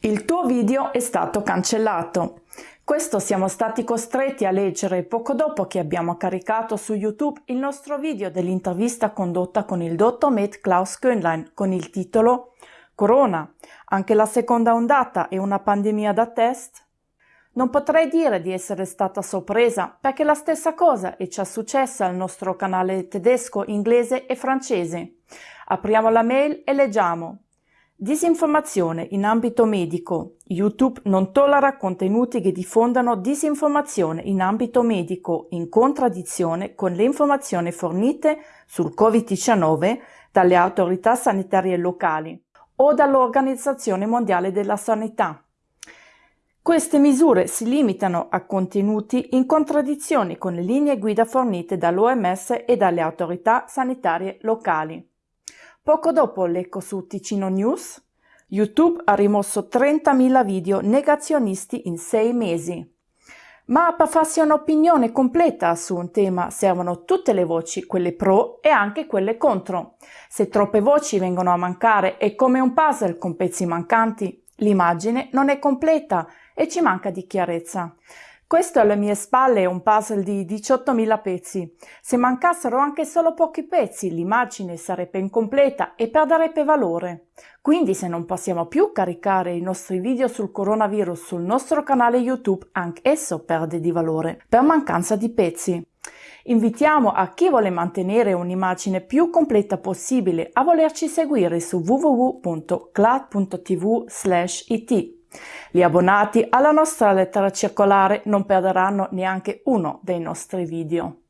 Il tuo video è stato cancellato. Questo siamo stati costretti a leggere poco dopo che abbiamo caricato su YouTube il nostro video dell'intervista condotta con il dottor Med Klaus Könlein con il titolo Corona, anche la seconda ondata è una pandemia da test? Non potrei dire di essere stata sorpresa perché la stessa cosa è già successa al nostro canale tedesco, inglese e francese. Apriamo la mail e leggiamo Disinformazione in ambito medico. YouTube non tollera contenuti che diffondano disinformazione in ambito medico in contraddizione con le informazioni fornite sul Covid-19 dalle autorità sanitarie locali o dall'Organizzazione Mondiale della Sanità. Queste misure si limitano a contenuti in contraddizione con le linee guida fornite dall'OMS e dalle autorità sanitarie locali. Poco dopo l'eco su Ticino News, YouTube ha rimosso 30.000 video negazionisti in sei mesi. Ma per farsi un'opinione completa su un tema servono tutte le voci, quelle pro e anche quelle contro. Se troppe voci vengono a mancare è come un puzzle con pezzi mancanti. L'immagine non è completa e ci manca di chiarezza. Questo alle mie spalle è un puzzle di 18.000 pezzi. Se mancassero anche solo pochi pezzi, l'immagine sarebbe incompleta e perderebbe valore. Quindi se non possiamo più caricare i nostri video sul coronavirus sul nostro canale YouTube, anche esso perde di valore, per mancanza di pezzi. Invitiamo a chi vuole mantenere un'immagine più completa possibile a volerci seguire su www.clad.tv/it. Gli abbonati alla nostra lettera circolare non perderanno neanche uno dei nostri video.